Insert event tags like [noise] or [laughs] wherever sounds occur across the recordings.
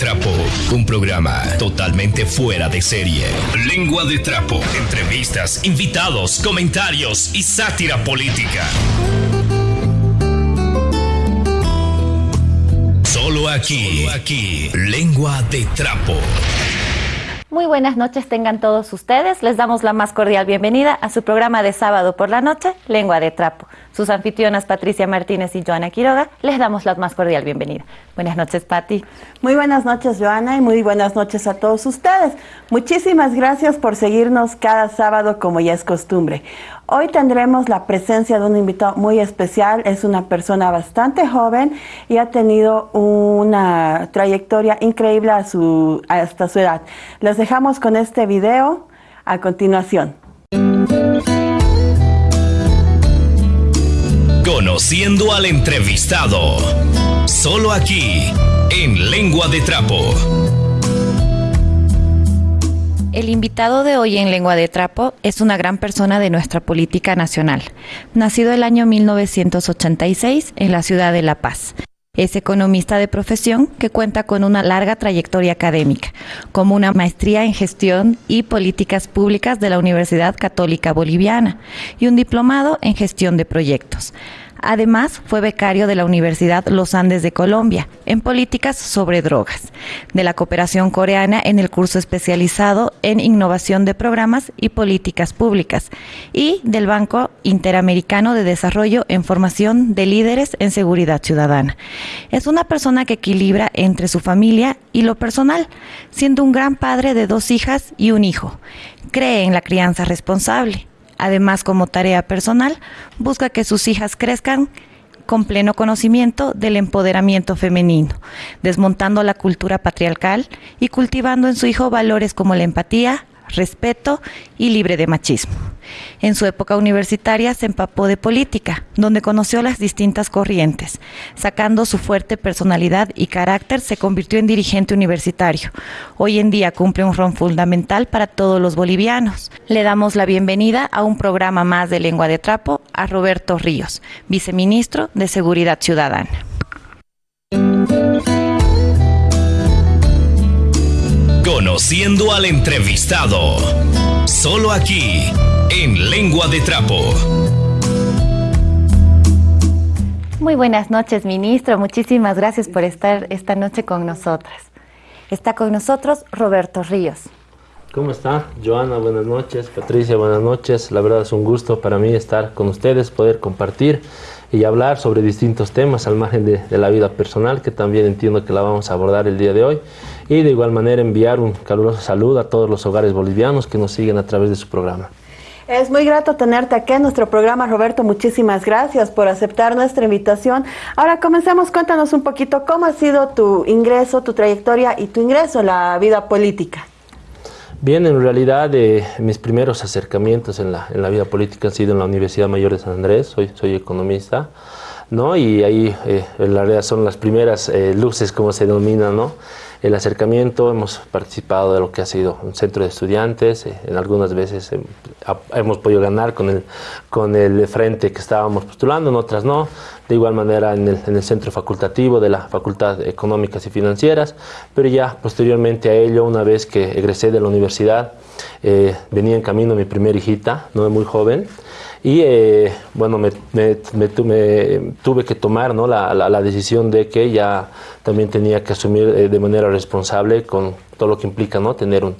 Trapo, un programa totalmente fuera de serie. Lengua de Trapo, entrevistas, invitados, comentarios y sátira política. Solo aquí, aquí, Lengua de Trapo. Muy buenas noches tengan todos ustedes. Les damos la más cordial bienvenida a su programa de sábado por la noche, Lengua de Trapo. Sus anfitrionas Patricia Martínez y Joana Quiroga les damos la más cordial bienvenida. Buenas noches, Pati. Muy buenas noches, Joana, y muy buenas noches a todos ustedes. Muchísimas gracias por seguirnos cada sábado como ya es costumbre. Hoy tendremos la presencia de un invitado muy especial. Es una persona bastante joven y ha tenido una trayectoria increíble a su, hasta su edad. Les dejamos con este video a continuación. Conociendo al entrevistado. Solo aquí, en Lengua de Trapo. El invitado de hoy en Lengua de Trapo es una gran persona de nuestra política nacional. Nacido el año 1986 en la ciudad de La Paz. Es economista de profesión que cuenta con una larga trayectoria académica, como una maestría en gestión y políticas públicas de la Universidad Católica Boliviana y un diplomado en gestión de proyectos. Además, fue becario de la Universidad Los Andes de Colombia en políticas sobre drogas, de la cooperación coreana en el curso especializado en innovación de programas y políticas públicas y del Banco Interamericano de Desarrollo en formación de líderes en seguridad ciudadana. Es una persona que equilibra entre su familia y lo personal, siendo un gran padre de dos hijas y un hijo. Cree en la crianza responsable Además, como tarea personal, busca que sus hijas crezcan con pleno conocimiento del empoderamiento femenino, desmontando la cultura patriarcal y cultivando en su hijo valores como la empatía, respeto y libre de machismo. En su época universitaria se empapó de política, donde conoció las distintas corrientes. Sacando su fuerte personalidad y carácter, se convirtió en dirigente universitario. Hoy en día cumple un rol fundamental para todos los bolivianos. Le damos la bienvenida a un programa más de Lengua de Trapo a Roberto Ríos, viceministro de Seguridad Ciudadana. Conociendo al entrevistado. Solo aquí, en Lengua de Trapo. Muy buenas noches, ministro. Muchísimas gracias por estar esta noche con nosotras. Está con nosotros Roberto Ríos. ¿Cómo está? Joana, buenas noches. Patricia, buenas noches. La verdad es un gusto para mí estar con ustedes, poder compartir y hablar sobre distintos temas al margen de, de, la vida personal, que también entiendo que la vamos a abordar el día de hoy y de igual manera enviar un caluroso saludo a todos los hogares bolivianos que nos siguen a través de su programa. Es muy grato tenerte aquí en nuestro programa, Roberto. Muchísimas gracias por aceptar nuestra invitación. Ahora comencemos, cuéntanos un poquito cómo ha sido tu ingreso, tu trayectoria y tu ingreso a la vida política. Bien, en realidad eh, mis primeros acercamientos en la, en la, vida política han sido en la Universidad Mayor de San Andrés, soy, soy economista, ¿no? Y ahí eh, en la realidad son las primeras eh, luces, como se denomina, ¿no? El acercamiento, hemos participado de lo que ha sido un centro de estudiantes, eh, en algunas veces eh, hemos podido ganar con el, con el frente que estábamos postulando, en otras no, de igual manera en el, en el centro facultativo de la Facultad Económicas y Financieras, pero ya posteriormente a ello, una vez que egresé de la universidad, eh, venía en camino mi primera hijita, no muy joven, y eh, bueno, me, me, tuve que tomar ¿no? la, la, decisión de que ya también tenía que asumir eh, de manera responsable con todo lo que implica ¿no? tener un,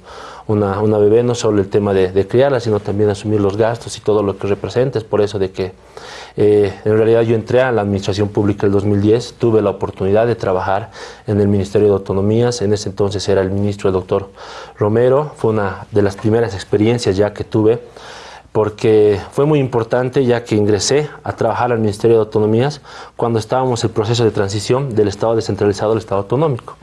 una, una, bebé, no solo el tema de, de, criarla, sino también asumir los gastos y todo lo que representa. Es por eso de que eh, en realidad yo entré a la Administración Pública el 2010, tuve la oportunidad de trabajar en el Ministerio de Autonomías, en ese entonces era el ministro el doctor Romero, fue una de las primeras experiencias ya que tuve porque fue muy importante ya que ingresé a trabajar al Ministerio de Autonomías cuando estábamos en el proceso de transición del Estado descentralizado al Estado autonómico.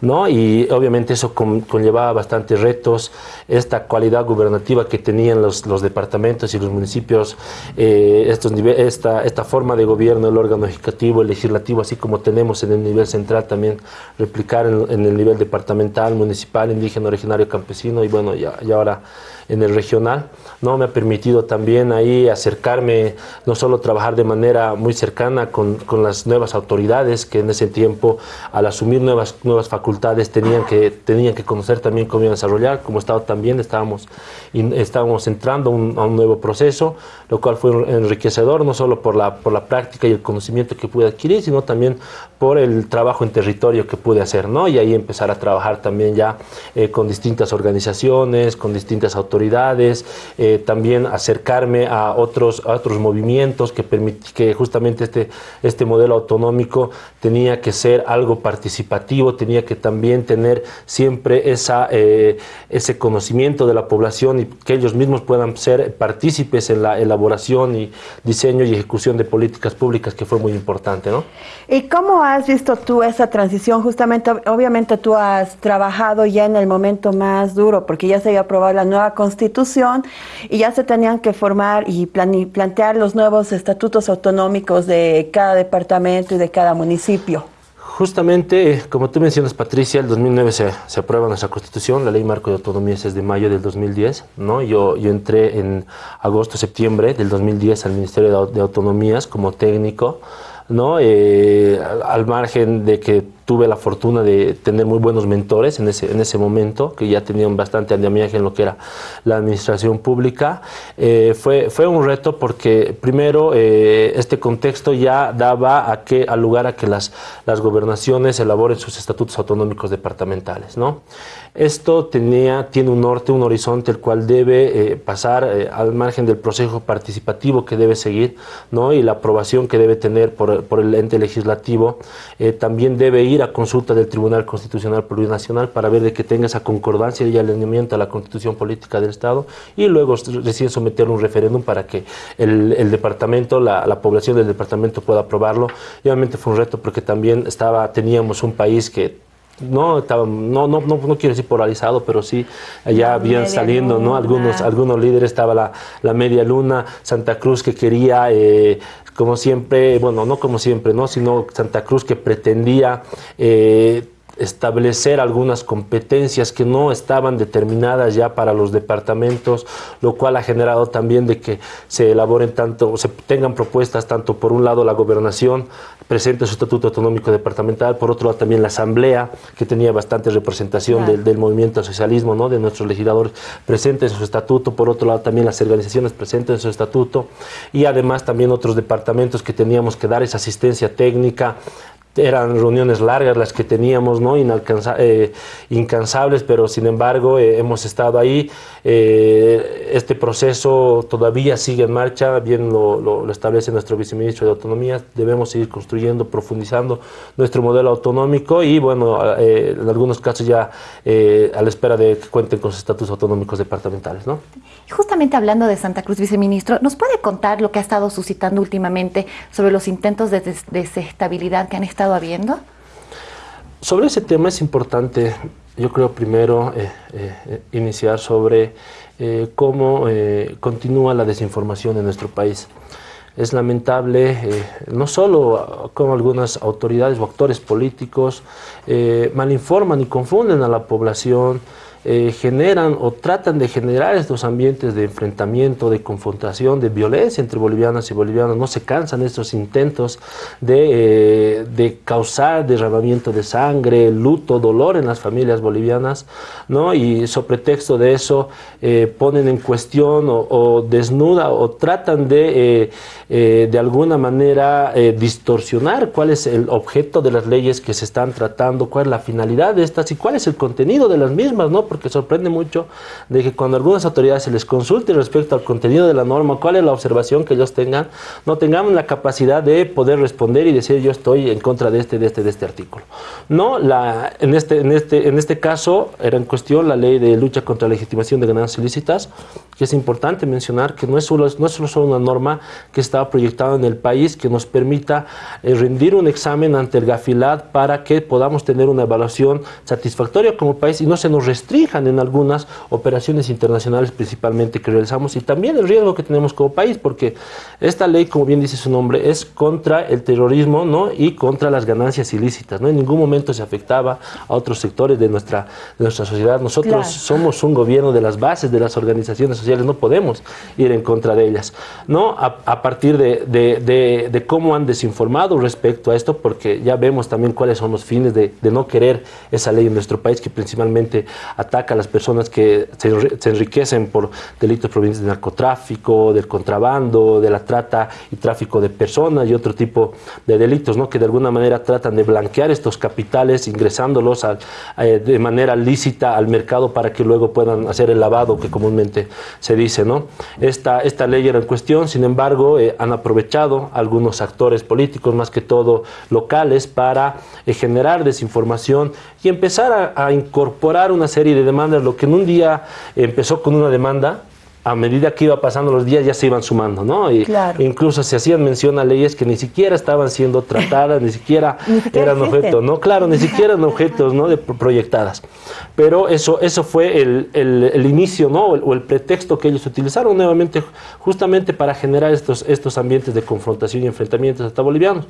¿no? Y obviamente eso con, conllevaba bastantes retos, esta cualidad gubernativa que tenían los, los departamentos y los municipios, eh, estos esta, esta forma de gobierno, el órgano ejecutivo, el legislativo, así como tenemos en el nivel central también, replicar en, en el nivel departamental, municipal, indígena, originario, campesino y bueno, ya, y ahora en el regional, ¿no? Me ha permitido también ahí acercarme, no solo trabajar de manera muy cercana con, con las nuevas autoridades que en ese tiempo, al asumir nuevas, nuevas facultades, tenían que, tenían que conocer también cómo iban a desarrollar. Como Estado también estábamos, estábamos entrando a un nuevo proceso, lo cual fue enriquecedor, no solo por la, por la práctica y el conocimiento que pude adquirir, sino también por el trabajo en territorio que pude hacer, ¿no? Y ahí empezar a trabajar también ya eh, con distintas organizaciones, con distintas autoridades, eh, también acercarme a otros, otros movimientos que, que justamente este, este modelo autonómico tenía que ser algo participativo, tenía que también tener siempre esa, eh, ese conocimiento de la población y que ellos mismos puedan ser partícipes en la elaboración y diseño y ejecución de políticas públicas, que fue muy importante, ¿no? ¿Y cómo has visto tú esa transición? Justamente, obviamente tú has trabajado ya en el momento más duro, porque ya se había aprobado la nueva constitución y ya se tenían que formar y plantear los nuevos estatutos autonómicos de cada departamento y de cada municipio. Justamente, como tú mencionas, Patricia, el 2009 se, aprueba nuestra constitución, la ley marco de autonomías es de mayo del 2010, ¿no? Yo, yo entré en agosto, septiembre del 2010 al Ministerio de Autonomías como técnico, ¿no? Eh, al margen de que tuve la fortuna de tener muy buenos mentores en ese, en ese momento, que ya tenían bastante andamiaje en lo que era la administración pública. Eh, fue, fue un reto porque primero eh, este contexto ya daba a que, al lugar a que las, las gobernaciones elaboren sus estatutos autonómicos departamentales. ¿no? Esto tenía, tiene un norte, un horizonte, el cual debe eh, pasar al margen del proceso participativo que debe seguir ¿no? y la aprobación que debe tener por, por el ente legislativo. también debe ir a consulta del Tribunal Constitucional Plurinacional para ver de que tenga esa concordancia y alineamiento a la constitución política del Estado y luego recién someter un referéndum para que el, departamento, la, población del departamento pueda aprobarlo. Y obviamente fue un reto porque también estaba, teníamos un país que no estaba no, no, no, no quiero decir polarizado, pero sí ya habían saliendo, ¿no? Algunos, algunos líderes, estaba la, la media luna, Santa Cruz que quería eh, como siempre, bueno, no como siempre, ¿no? sino Santa Cruz que pretendía eh, establecer algunas competencias que no estaban determinadas ya para los departamentos, lo cual ha generado también de que se elaboren tanto, se tengan propuestas tanto por un lado la gobernación presente su estatuto autonómico departamental, por otro lado también la asamblea, que tenía bastante representación del, movimiento socialismo, ¿no? de nuestros legisladores presentes en su estatuto, por otro lado también las organizaciones presentes en su estatuto, y además también otros departamentos que teníamos que dar esa asistencia técnica eran reuniones largas las que teníamos, ¿no? Eh, incansables, pero sin embargo eh, hemos estado ahí. Eh, este proceso todavía sigue en marcha, bien lo, establece nuestro viceministro de Autonomía. Debemos seguir construyendo, profundizando nuestro modelo autonómico y, bueno, en algunos casos ya a la espera de que cuenten con sus estatus autonómicos departamentales, ¿no? Justamente hablando de Santa Cruz, viceministro, ¿nos puede contar lo que ha estado suscitando últimamente sobre los intentos de desestabilidad que han estado Sobre ese tema es importante, yo creo primero eh, eh, iniciar sobre eh, cómo continúa la desinformación en nuestro país. Es lamentable, no solo como algunas autoridades o actores políticos malinforman y confunden a la población, eh, generan o tratan de generar estos ambientes de enfrentamiento, de confrontación, de violencia entre bolivianas y bolivianos. No se cansan estos intentos de, eh, de causar derramamiento de sangre, luto, dolor en las familias bolivianas, ¿no? Y sobre pretexto de eso eh, ponen en cuestión o, o, desnuda o tratan de, de alguna manera distorsionar cuál es el objeto de las leyes que se están tratando, cuál es la finalidad de estas y cuál es el contenido de las mismas, ¿no? Porque sorprende mucho de que cuando algunas autoridades se les consulte respecto al contenido de la norma, cuál es la observación que ellos tengan, no tengamos la capacidad de poder responder y decir yo estoy en contra de este, de este, de este artículo. No, la, en, este, en, este, en este caso era en cuestión la ley de lucha contra la legitimación de ganancias ilícitas, que es importante mencionar que no es solo, no es solo una norma que estaba proyectada en el país que nos permita eh, rendir un examen ante el GAFILAD para que podamos tener una evaluación satisfactoria como país y no se nos restringe restrinjan en algunas operaciones internacionales principalmente que realizamos y también el riesgo que tenemos como país, porque esta ley, como bien dice su nombre, es contra el terrorismo ¿no? y contra las ganancias ilícitas. ¿no? En ningún momento se afectaba a otros sectores de nuestra, de nuestra sociedad. Nosotros somos un gobierno de las bases de las organizaciones sociales, no podemos ir en contra de ellas. ¿no? A, partir de, de, de, cómo han desinformado respecto a esto, porque ya vemos también cuáles son los fines de, no querer esa ley en nuestro país, que principalmente ataca a las personas que se, enriquecen por delitos provenientes del narcotráfico, del contrabando, de la trata y tráfico de personas y otro tipo de delitos, ¿no? que de alguna manera tratan de blanquear estos capitales ingresándolos eh, de manera lícita al mercado para que luego puedan hacer el lavado que comúnmente se dice. ¿no? Esta, esta ley era en cuestión, sin embargo, eh, han aprovechado algunos actores políticos, más que todo locales, para eh, generar desinformación y empezar a, a incorporar una serie de demandas, lo que en un día empezó con una demanda, a medida que iba pasando los días ya se iban sumando, ¿no? Y incluso se hacían mención a leyes que ni siquiera estaban siendo tratadas, ni siquiera, [laughs] eran objetos, ¿no? Claro, ni siquiera eran objetos, ¿no? De proyectadas. Pero eso, eso fue el, el, inicio, ¿no? O el, pretexto que ellos utilizaron nuevamente justamente para generar estos, estos ambientes de confrontación y enfrentamientos hasta bolivianos.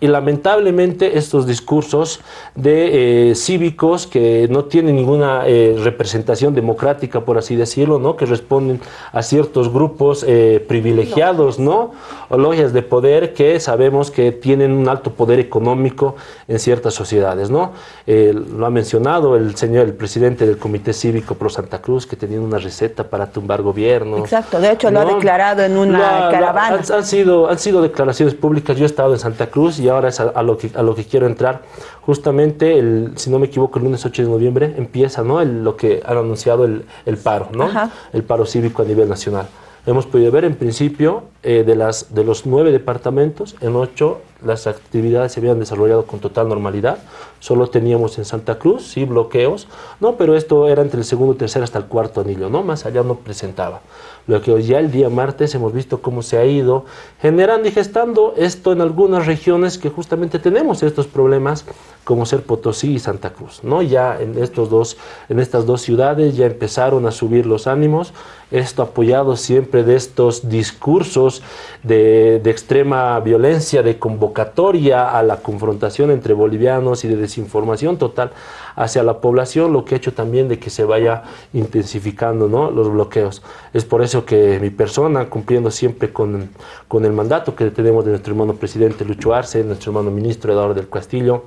Y lamentablemente estos discursos de eh, cívicos que no tienen ninguna eh, representación democrática, por así decirlo, ¿no? que responden a ciertos grupos eh, privilegiados, ¿no? o logias de poder que sabemos que tienen un alto poder económico en ciertas sociedades. ¿no? lo ha mencionado el señor, el presidente del Comité Cívico Pro Santa Cruz, que tenía una receta para tumbar gobiernos. Exacto, de hecho lo ha declarado en una caravana. han, sido, han sido declaraciones públicas, yo he estado en Santa Cruz y ahora es a, lo, que, a lo que quiero entrar. Justamente, el, si no me equivoco, el lunes 8 de noviembre empieza ¿no? El, lo que han anunciado el, el paro, ¿no? el paro cívico a nivel nacional. Hemos podido ver en principio eh, de, las, de los nueve departamentos, en ocho las actividades se habían desarrollado con total normalidad. Solo teníamos en Santa Cruz, sí, bloqueos, no, pero esto era entre el segundo, tercer hasta el cuarto anillo, ¿no? Más allá no presentaba. Lo que ya el día martes hemos visto cómo se ha ido generando y gestando esto en algunas regiones que justamente tenemos estos problemas, como ser Potosí y Santa Cruz, ¿no? Ya en, estos dos, en estas dos ciudades ya empezaron a subir los ánimos, esto apoyado siempre de estos discursos de, de extrema violencia, de convocatoria a la confrontación entre bolivianos y de desinformación total hacia la población, lo que ha hecho también de que se vaya intensificando ¿no? los bloqueos. Es por eso que mi persona, cumpliendo siempre con, con el mandato que tenemos de nuestro hermano presidente Lucho Arce, nuestro hermano ministro Eduardo del Castillo,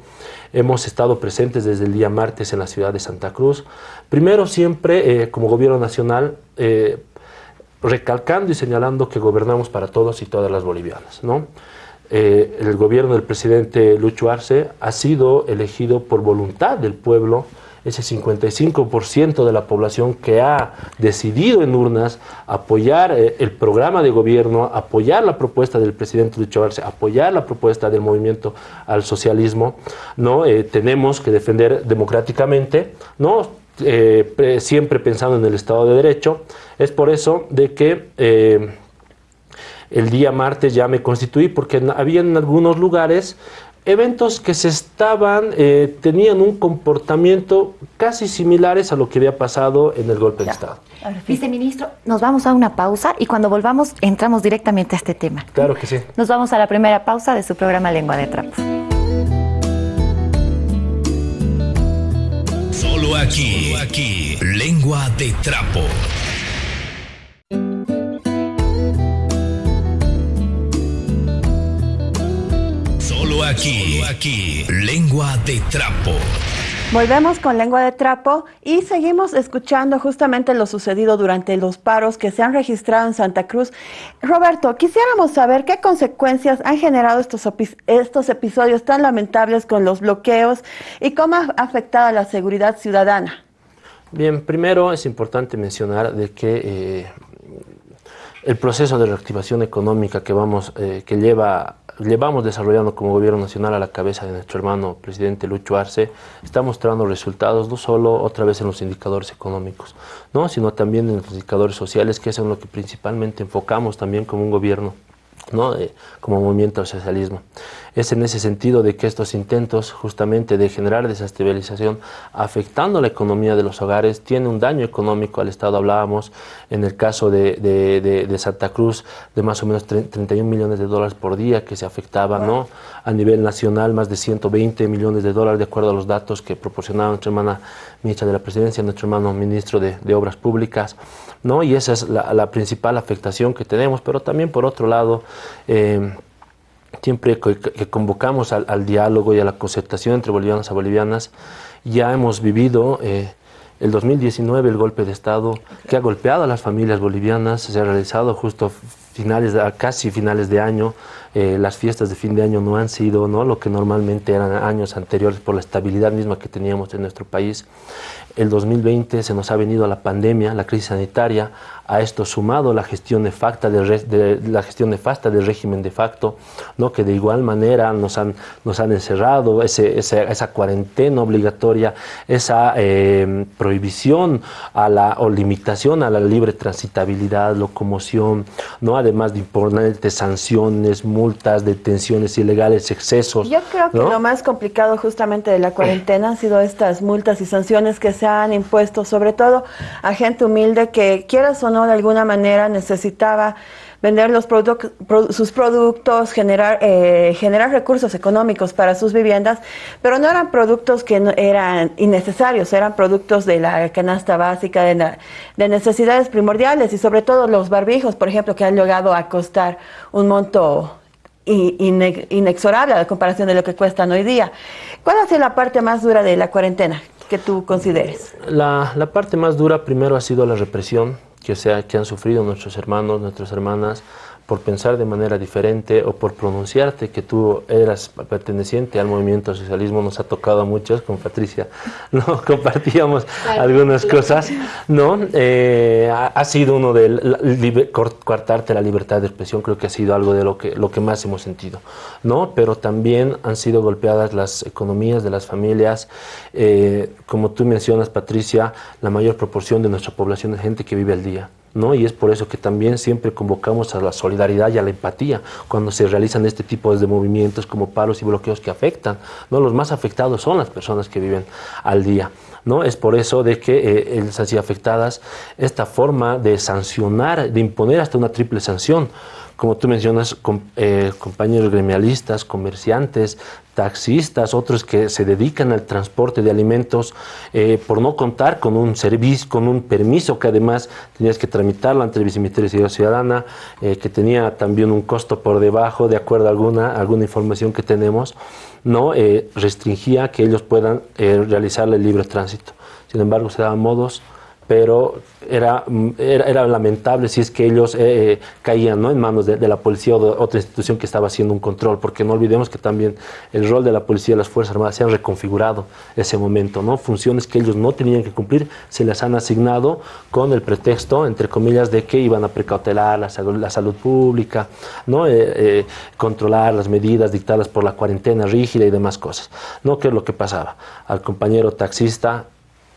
hemos estado presentes desde el día martes en la ciudad de Santa Cruz. Primero siempre, eh, como gobierno nacional, eh, recalcando y señalando que gobernamos para todos y todas las bolivianas, ¿no? Eh, el gobierno del presidente Lucho Arce ha sido elegido por voluntad del pueblo, ese 55% de la población que ha decidido en urnas apoyar eh, el programa de gobierno, apoyar la propuesta del presidente Lucho Arce, apoyar la propuesta del movimiento al socialismo, ¿no? Eh, tenemos que defender democráticamente, ¿no? siempre pensando en el Estado de Derecho. Es por eso de que el día martes ya me constituí porque había en algunos lugares eventos que se estaban, eh, tenían un comportamiento casi similares a lo que había pasado en el golpe de Estado. Viceministro, nos vamos a una pausa y cuando volvamos entramos directamente a este tema. Claro que sí. Nos vamos a la primera pausa de su programa Lengua de Trapo. Solo aquí, aquí, Lengua de Trapo. Aquí, aquí, lengua de trapo. Volvemos con lengua de trapo y seguimos escuchando justamente lo sucedido durante los paros que se han registrado en Santa Cruz. Roberto, quisiéramos saber qué consecuencias han generado estos, estos episodios tan lamentables con los bloqueos y cómo ha afectado a la seguridad ciudadana. Bien, primero es importante mencionar de que eh, el proceso de reactivación económica que vamos, eh, que lleva llevamos desarrollando como gobierno nacional a la cabeza de nuestro hermano presidente Lucho Arce, está mostrando resultados no solo otra vez en los indicadores económicos, ¿no? sino también en los indicadores sociales, que es en lo que principalmente enfocamos también como un gobierno, ¿no? como movimiento al socialismo. Es en ese sentido de que estos intentos justamente de generar desestabilización afectando la economía de los hogares tiene un daño económico al Estado. Hablábamos en el caso de, de, Santa Cruz de más o menos 31 millones de dólares por día que se afectaba, ¿no? A nivel nacional más de 120 millones de dólares de acuerdo a los datos que proporcionaba nuestra hermana ministra de la Presidencia, nuestro hermano ministro de, Obras Públicas, ¿no? Y esa es la, principal afectación que tenemos, pero también por otro lado, eh, siempre que, convocamos al, diálogo y a la concertación entre bolivianos y bolivianas, ya hemos vivido eh, el 2019 el golpe de Estado que ha golpeado a las familias bolivianas, se ha realizado justo finales, casi finales de año, eh, las fiestas de fin de año no han sido ¿no? lo que normalmente eran años anteriores por la estabilidad misma que teníamos en nuestro país. El 2020 se nos ha venido la pandemia, la crisis sanitaria, a esto sumado la gestión del, de, la gestión nefasta del régimen de facto, ¿no? que de igual manera nos han, nos han encerrado, ese, esa cuarentena obligatoria, esa eh, prohibición a la, o limitación a la libre transitabilidad, locomoción, ¿no? además de imponer sanciones, multas, detenciones ilegales, excesos. Yo creo que lo más complicado justamente de la [clears throat] cuarentena han sido estas multas y sanciones que se han impuesto, sobre todo a gente humilde que quieras o no de alguna manera necesitaba vender los sus productos, generar, eh, generar recursos económicos para sus viviendas, pero no eran productos que eran innecesarios, eran productos de la canasta básica, de, de, necesidades primordiales y sobre todo los barbijos, por ejemplo, que han llegado a costar un monto inexorable a la comparación de lo que cuestan hoy día. ¿Cuál ha sido la parte más dura de la cuarentena que tú consideres? La, la parte más dura primero ha sido la represión que, sea, que han sufrido nuestros hermanos, nuestras hermanas, por pensar de manera diferente o por pronunciarte que tú eras perteneciente al movimiento socialismo, nos ha tocado a muchos, con Patricia [laughs] no compartíamos algunas cosas, ¿no? Eh, ha, sido uno de cortarte la libertad de expresión, creo que ha sido algo de lo que, lo que más hemos sentido, ¿no? Pero también han sido golpeadas las economías de las familias, eh, como tú mencionas, Patricia, la mayor proporción de nuestra población es gente que vive al día, ¿no? Y es por eso que también siempre convocamos a la solidaridad y a la empatía cuando se realizan este tipo de movimientos como paros y bloqueos que afectan, ¿no? Los más afectados son las personas que viven al día. ¿No? Es por eso de que eh, así afectadas esta forma de sancionar, de imponer hasta una triple sanción, como tú mencionas, eh, compañeros gremialistas, comerciantes, taxistas, otros que se dedican al transporte de alimentos eh, por no contar con un servicio, con un permiso que además tenías que tramitarlo ante el Viceministerio de Seguridad Ciudadana, eh, que tenía también un costo por debajo, de acuerdo a alguna, alguna información que tenemos, no restringía que ellos puedan realizar el libre tránsito. Sin embargo, se daban modos pero era, era, lamentable si es que ellos eh, eh, caían ¿no? en manos de, la policía o de otra institución que estaba haciendo un control, porque no olvidemos que también el rol de la policía y las Fuerzas Armadas se han reconfigurado ese momento, ¿no? funciones que ellos no tenían que cumplir se las han asignado con el pretexto, entre comillas, de que iban a precautelar la salud, pública, ¿no? Eh, controlar las medidas dictadas por la cuarentena rígida y demás cosas. ¿no? ¿Qué es lo que pasaba? Al compañero taxista,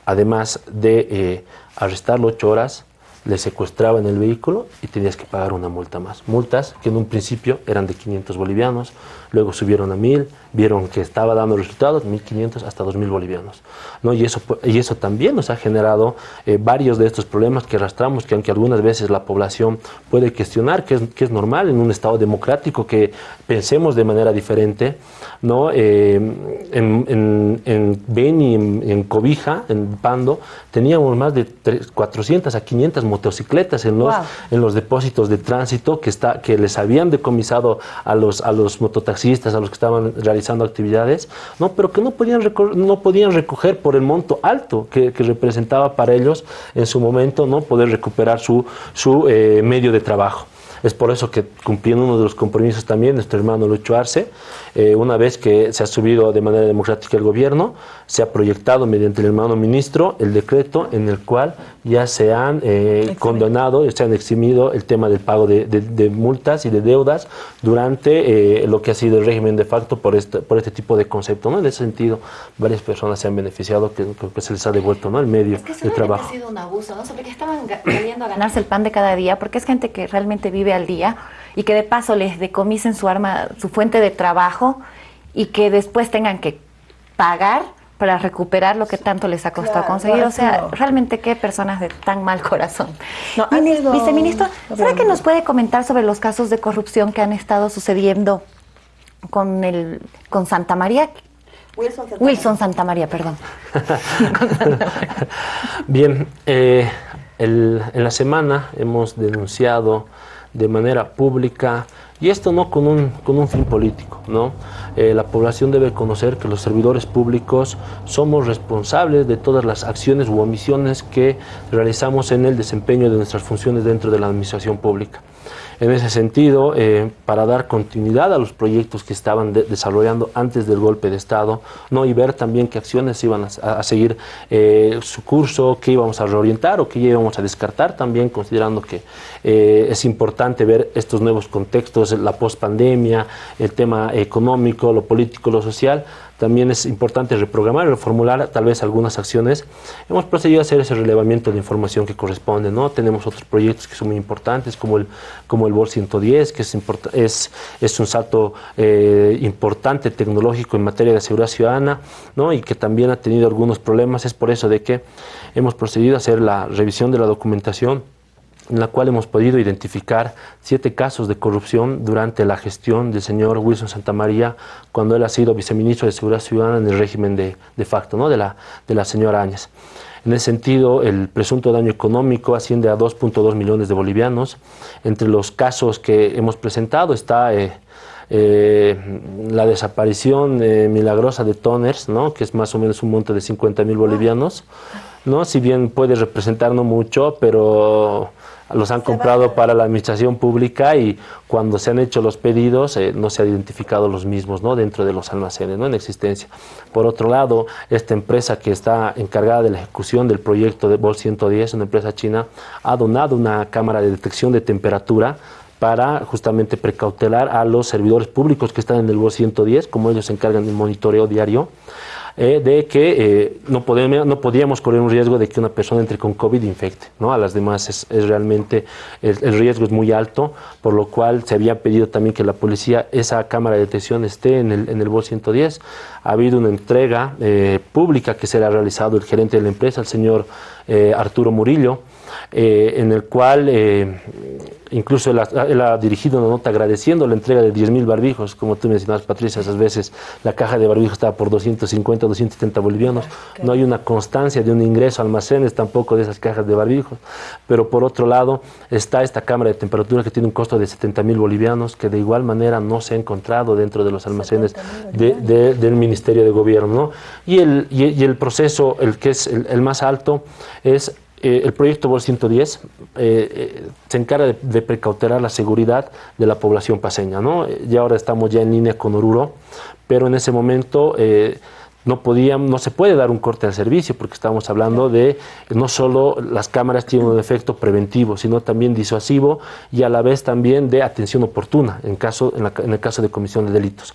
además de arrestarlo ocho horas, le secuestraban el vehículo y tenías que pagar una multa más. Multas que en un principio eran de 500 bolivianos, luego subieron a 1000, vieron que estaba dando resultados, 1500 hasta 2000 bolivianos. ¿no? Y, eso, y eso también nos ha generado eh, varios de estos problemas que arrastramos, que aunque algunas veces la población puede cuestionar, que es, que es normal en un Estado democrático que pensemos de manera diferente, ¿no? Eh, en, en, en, Beni, en, Cobija, en Pando, teníamos más de 400 a 500 motocicletas en los, en los depósitos de tránsito que, está, que les habían decomisado a los, a los mototaxistas, a los que estaban realizando actividades, ¿no? pero que no podían, no podían recoger por el monto alto que, representaba para ellos en su momento no poder recuperar su, su eh, medio de trabajo. Es por eso que cumpliendo uno de los compromisos también, nuestro hermano Lucho Arce, eh, una vez que se ha subido de manera democrática el gobierno, se ha proyectado mediante el hermano ministro el decreto en el cual ya se han eh, condenado, se han eximido el tema del pago de, multas y de deudas durante eh, lo que ha sido el régimen de facto por este, por este tipo de concepto. ¿no? En ese sentido, varias personas se han beneficiado, que, que se les ha devuelto ¿no? el medio de trabajo. ha sido un abuso, ¿no? Sobre que estaban queriendo ganarse el pan de cada día, porque es gente que realmente vive al día y que de paso les decomisen su arma, su fuente de trabajo y que después tengan que pagar para recuperar lo que tanto les ha costado conseguir. O sea, realmente qué personas de tan mal corazón. No, Viceministro, ¿será que nos puede comentar sobre los casos de corrupción que han estado sucediendo con el con Santa María? Wilson Santa, María, perdón. [laughs] Bien, eh, en la semana hemos denunciado de manera pública y esto no con un, con un fin político, ¿no? Eh, la población debe conocer que los servidores públicos somos responsables de todas las acciones u omisiones que realizamos en el desempeño de nuestras funciones dentro de la administración pública. En ese sentido, eh, para dar continuidad a los proyectos que estaban desarrollando antes del golpe de Estado, ¿no? y ver también qué acciones iban a, seguir eh, su curso, qué íbamos a reorientar o qué íbamos a descartar también, considerando que eh, es importante ver estos nuevos contextos, la pospandemia, el tema económico, lo político, lo social, también es importante reprogramar, reformular tal vez algunas acciones. Hemos procedido a hacer ese relevamiento de información que corresponde, ¿no? Tenemos otros proyectos que son muy importantes, como el, como el BOL 110, que es, un salto eh, importante tecnológico en materia de seguridad ciudadana, ¿no? Y que también ha tenido algunos problemas. Es por eso de que hemos procedido a hacer la revisión de la documentación en la cual hemos podido identificar siete casos de corrupción durante la gestión del señor Wilson Santamaría cuando él ha sido viceministro de Seguridad Ciudadana en el régimen de, de facto ¿no? de, la, de la señora Áñez. En ese sentido, el presunto daño económico asciende a 2.2 millones de bolivianos. Entre los casos que hemos presentado está eh, eh, la desaparición eh, milagrosa de toners, ¿no? que es más o menos un monto de 50 mil bolivianos. ¿No? Si bien puede representar no mucho, pero los han comprado para la administración pública y cuando se han hecho los pedidos eh, no se han identificado los mismos ¿no? dentro de los almacenes ¿no? en existencia. Por otro lado, esta empresa que está encargada de la ejecución del proyecto de BOL 110, una empresa china, ha donado una cámara de detección de temperatura para justamente precautelar a los servidores públicos que están en el BOL 110, como ellos se encargan del monitoreo diario. Eh, de que eh, no, podemos, no podíamos correr un riesgo de que una persona entre con COVID e infecte. ¿no? A las demás es, realmente, el, riesgo es muy alto, por lo cual se había pedido también que la policía, esa cámara de detección esté en el, en el BOL 110. Ha habido una entrega eh, pública que se le ha realizado el gerente de la empresa, el señor Arturo Murillo, en el cual Incluso él ha, dirigido una nota agradeciendo la entrega de 10.000 barbijos, como tú mencionabas, Patricia, esas veces la caja de barbijos estaba por 250, 270 bolivianos. No hay una constancia de un ingreso a almacenes tampoco de esas cajas de barbijos. Pero por otro lado está esta cámara de temperatura que tiene un costo de 70.000 bolivianos, que de igual manera no se ha encontrado dentro de los almacenes del Ministerio de Gobierno. Y, el, y, el proceso, el que es el más alto, es eh, el proyecto BOL 110 eh, eh, se encarga de, precautelar la seguridad de la población paseña. ¿no? Ya ahora estamos ya en línea con Oruro, pero en ese momento no, podían, no se puede dar un corte al servicio porque estamos hablando de no solo las cámaras tienen un efecto preventivo, sino también disuasivo y a la vez también de atención oportuna en, caso, en el caso de comisión de delitos.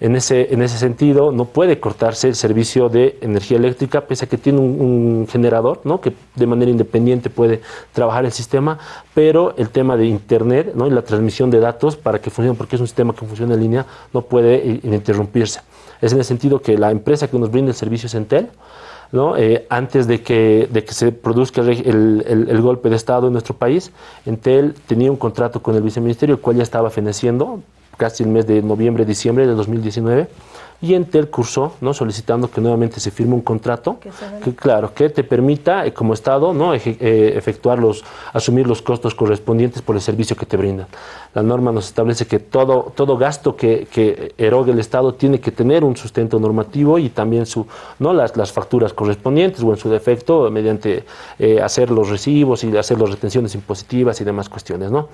En ese, en ese sentido, no puede cortarse el servicio de energía eléctrica, pese a que tiene un, generador, ¿no? que de manera independiente puede trabajar el sistema, pero el tema de Internet ¿no? y la transmisión de datos para que funcione, porque es un sistema que funciona en línea, no puede interrumpirse. Es en el sentido que la empresa que nos brinda el servicio es Entel, ¿no? Eh, antes de que, de que se produzca el, el, golpe de Estado en nuestro país, Entel tenía un contrato con el viceministerio, el cual ya estaba feneciendo casi el mes de noviembre, diciembre de 2019 y Entel cursó, ¿no? solicitando que nuevamente se firme un contrato que, claro, que te permita eh, como Estado ¿no? Eh, efectuar los, asumir los costos correspondientes por el servicio que te brindan. La norma nos establece que todo, todo gasto que, que erogue el Estado tiene que tener un sustento normativo y también su, ¿no? las, las facturas correspondientes o en su defecto mediante eh, hacer los recibos y hacer las retenciones impositivas y demás cuestiones. ¿no?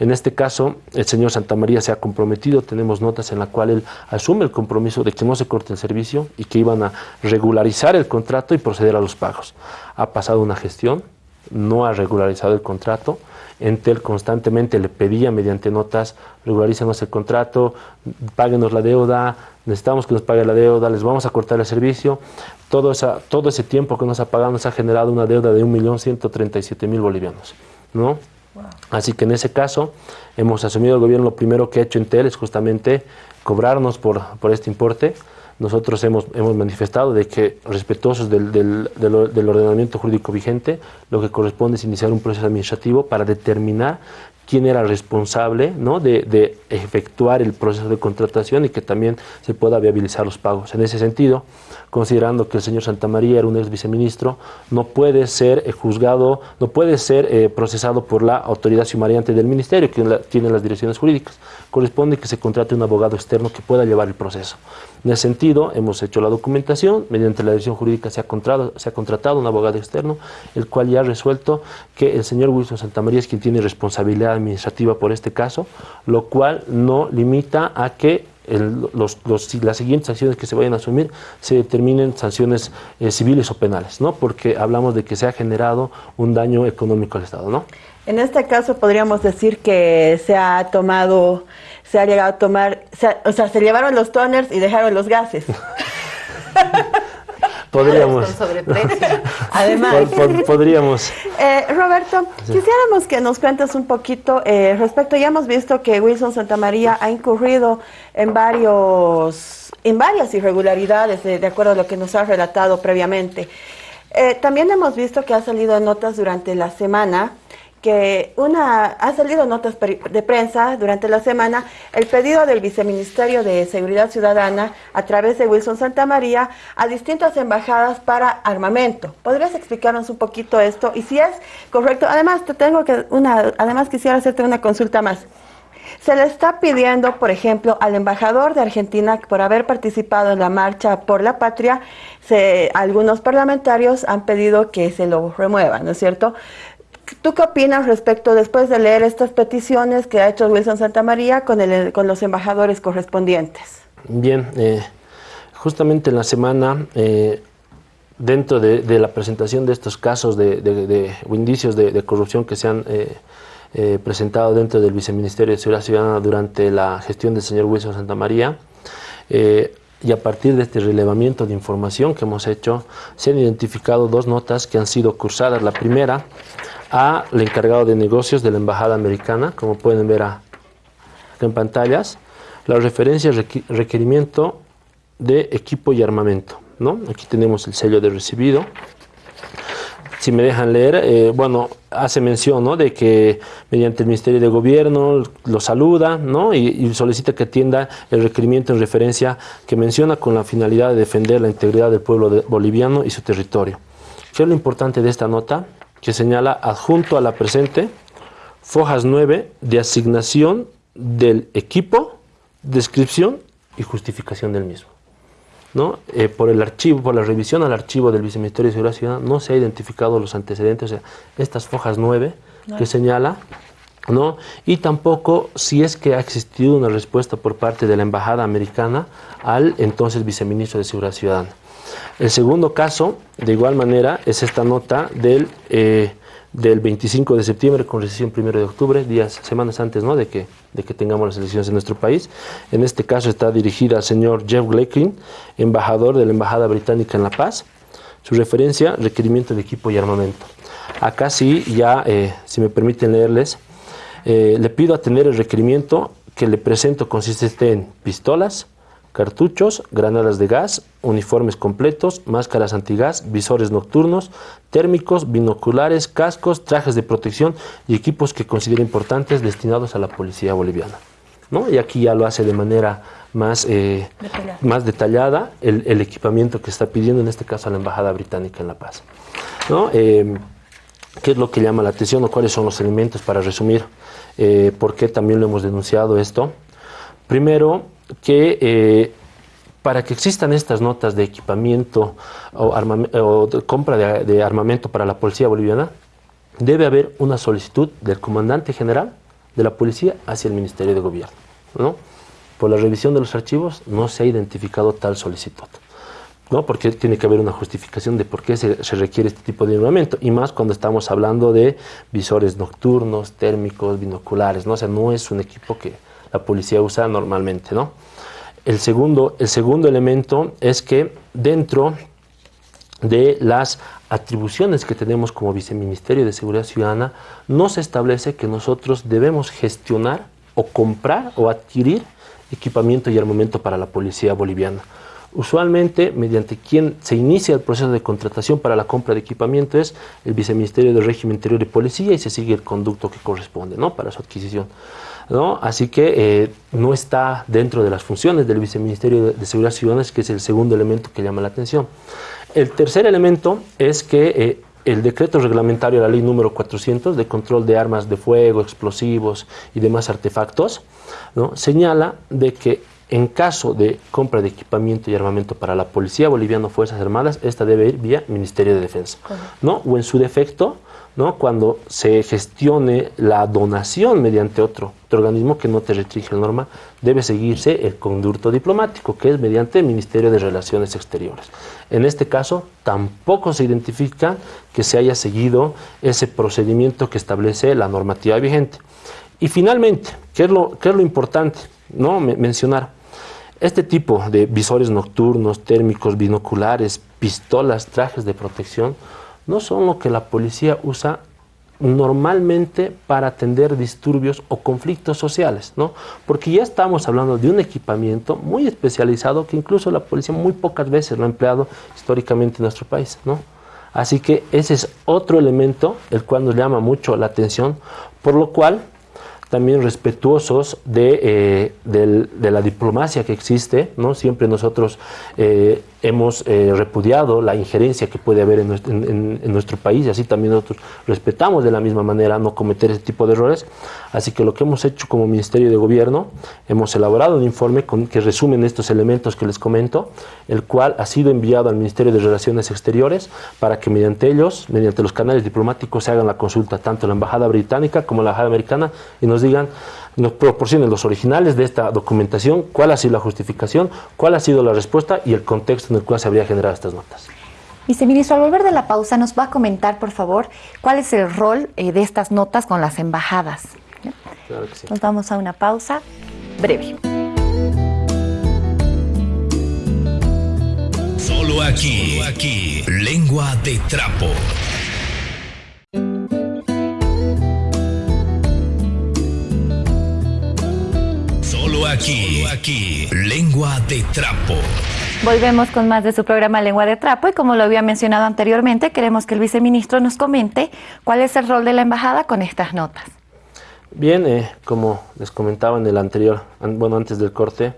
En este caso, el señor Santa María se ha comprometido, tenemos notas en la cual él asume el compromiso de que no se corte el servicio y que iban a regularizar el contrato y proceder a los pagos. Ha pasado una gestión, no ha regularizado el contrato, Entel constantemente le pedía mediante notas, regularícenos el contrato, páguenos la deuda, necesitamos que nos pague la deuda, les vamos a cortar el servicio. Todo, todo ese tiempo que nos ha pagado nos ha generado una deuda de 1.137.000 bolivianos. ¿no? Así que en ese caso hemos asumido el gobierno, lo primero que ha hecho Entel es justamente cobrarnos por, por este importe. Nosotros hemos, hemos manifestado de que, respetuosos del, del, del, ordenamiento jurídico vigente, lo que corresponde es iniciar un proceso administrativo para determinar quién era responsable ¿no? de, de, efectuar el proceso de contratación y que también se pueda viabilizar los pagos. En ese sentido, considerando que el señor Santa María era un ex viceministro, no puede ser eh, juzgado, no puede ser eh, procesado por la autoridad sumariante del ministerio, que tiene las direcciones jurídicas. Corresponde que se contrate un abogado externo que pueda llevar el proceso. En ese sentido, hemos hecho la documentación, mediante la dirección jurídica se ha, contratado, se ha contratado un abogado externo, el cual ya ha resuelto que el señor Wilson Santamaría es quien tiene responsabilidad administrativa por este caso, lo cual no limita a que los, las siguientes acciones que se vayan a asumir se determinen sanciones eh, civiles o penales, ¿no? Porque hablamos de que se ha generado un daño económico al Estado, ¿no? En este caso podríamos decir que se ha tomado, se ha llegado a tomar, se, o sea, se llevaron los toners y dejaron los gases. [laughs] Podríamos. [laughs] Además. podríamos. [laughs] Eh, Roberto, sí. quisiéramos que nos cuentes un poquito eh, respecto, ya hemos visto que Wilson Santamaría ha incurrido en varios, en varias irregularidades, de, de acuerdo a lo que nos ha relatado previamente. Eh, también hemos visto que ha salido en notas durante la semana que una ha salido notas de prensa durante la semana el pedido del Viceministerio de Seguridad Ciudadana a través de Wilson Santa María a distintas embajadas para armamento. ¿Podrías explicarnos un poquito esto? Y si es correcto, además te tengo que una además quisiera hacerte una consulta más. Se le está pidiendo, por ejemplo, al embajador de Argentina por haber participado en la marcha por la patria, se, algunos parlamentarios han pedido que se lo remuevan, ¿no es cierto? ¿Tú qué opinas respecto, después de leer estas peticiones que ha hecho Wilson Santa María con, con los embajadores correspondientes? Bien, eh, justamente en la semana, eh, dentro de, la presentación de estos casos de, de indicios de, corrupción que se han eh, presentado dentro del Viceministerio de Seguridad Ciudadana durante la gestión del señor Wilson Santa María, eh, y a partir de este relevamiento de información que hemos hecho, se han identificado dos notas que han sido cursadas. La primera, al encargado de negocios de la Embajada Americana, como pueden ver acá en pantallas, la referencia requerimiento de equipo y armamento. ¿no? Aquí tenemos el sello de recibido. Si me dejan leer, eh, bueno, hace mención ¿no? de que mediante el Ministerio de Gobierno lo saluda ¿no? y, solicita que atienda el requerimiento en referencia que menciona con la finalidad de defender la integridad del pueblo boliviano y su territorio. ¿Qué es lo importante de esta nota? que señala adjunto a la presente fojas 9 de asignación del equipo, descripción y justificación del mismo. ¿No? Eh, por el archivo, por la revisión al archivo del Viceministerio de Seguridad Ciudadana no se ha identificado los antecedentes, o sea, estas fojas 9 no. que señala, ¿no? Y tampoco si es que ha existido una respuesta por parte de la Embajada Americana al entonces Viceministro de Seguridad Ciudadana. El segundo caso, de igual manera, es esta nota del, eh, del 25 de septiembre con recesión 1 de octubre, días, semanas antes ¿no? de, que, de que tengamos las elecciones en nuestro país. En este caso está dirigida al señor Jeff Gleckin, embajador de la Embajada Británica en La Paz. Su referencia, requerimiento de equipo y armamento. Acá sí, ya, eh, si me permiten leerles, eh, le pido atender el requerimiento que le presento consiste en pistolas, cartuchos, granadas de gas, uniformes completos, máscaras antigás, visores nocturnos, térmicos, binoculares, cascos, trajes de protección y equipos que considera importantes destinados a la policía boliviana. ¿no? Y aquí ya lo hace de manera más, eh, detallada, más detallada el, el, equipamiento que está pidiendo, en este caso a la Embajada Británica en La Paz. ¿no? Eh, ¿Qué es lo que llama la atención o cuáles son los elementos para resumir eh, por qué también lo hemos denunciado esto? Primero, que eh, para que existan estas notas de equipamiento o, de compra de, armamento para la policía boliviana, debe haber una solicitud del comandante general de la policía hacia el Ministerio de Gobierno. ¿no? Por la revisión de los archivos no se ha identificado tal solicitud. Porque tiene que haber una justificación de por qué se, requiere este tipo de armamento, y más cuando estamos hablando de visores nocturnos, térmicos, binoculares, ¿no? O sea, no es un equipo que, la policía usa normalmente. ¿no? El, segundo, el segundo elemento es que dentro de las atribuciones que tenemos como Viceministerio de Seguridad Ciudadana, no se establece que nosotros debemos gestionar o comprar o adquirir equipamiento y armamento para la policía boliviana. Usualmente, mediante quien se inicia el proceso de contratación para la compra de equipamiento es el Viceministerio del Régimen Interior de Policía y se sigue el conducto que corresponde ¿no? para su adquisición. ¿no? Así que eh, no está dentro de las funciones del Viceministerio de Seguridad Ciudadana, que es el segundo elemento que llama la atención. El tercer elemento es que eh, el decreto reglamentario, la ley número 400 de control de armas de fuego, explosivos y demás artefactos, ¿no? señala de que en caso de compra de equipamiento y armamento para la Policía Boliviana o Fuerzas Armadas, esta debe ir vía Ministerio de Defensa. ¿no? O en su defecto, ¿no? cuando se gestione la donación mediante otro, organismo que no te restringe la norma, debe seguirse el conducto diplomático, que es mediante el Ministerio de Relaciones Exteriores. En este caso, tampoco se identifica que se haya seguido ese procedimiento que establece la normativa vigente. Y finalmente, ¿qué es lo, qué es lo importante? ¿no? mencionar este tipo de visores nocturnos, térmicos, binoculares, pistolas, trajes de protección, no son lo que la policía usa normalmente para atender disturbios o conflictos sociales, ¿no? Porque ya estamos hablando de un equipamiento muy especializado que incluso la policía muy pocas veces lo ha empleado históricamente en nuestro país, ¿no? Así que ese es otro elemento el cual nos llama mucho la atención, por lo cual también respetuosos de, eh, de, la diplomacia que existe, ¿no? Siempre nosotros eh, hemos eh, repudiado la injerencia que puede haber en nuestro, país y así también nosotros respetamos de la misma manera no cometer ese tipo de errores. Así que lo que hemos hecho como Ministerio de Gobierno, hemos elaborado un informe con, que resumen estos elementos que les comento, el cual ha sido enviado al Ministerio de Relaciones Exteriores para que mediante ellos, mediante los canales diplomáticos, se hagan la consulta tanto la Embajada Británica como la Embajada Americana y nos digan nos proporcionen los originales de esta documentación, cuál ha sido la justificación, cuál ha sido la respuesta y el contexto en el cual se habría generado estas notas. Viceministro, al volver de la pausa, nos va a comentar, por favor, cuál es el rol eh, de estas notas con las embajadas. Claro que sí. Nos vamos a una pausa breve. Solo aquí, aquí, lengua de trapo. Aquí, aquí, lengua de trapo. Volvemos con más de su programa Lengua de Trapo y como lo había mencionado anteriormente, queremos que el viceministro nos comente cuál es el rol de la embajada con estas notas. Bien, eh, como les comentaba en el anterior, bueno, antes del corte,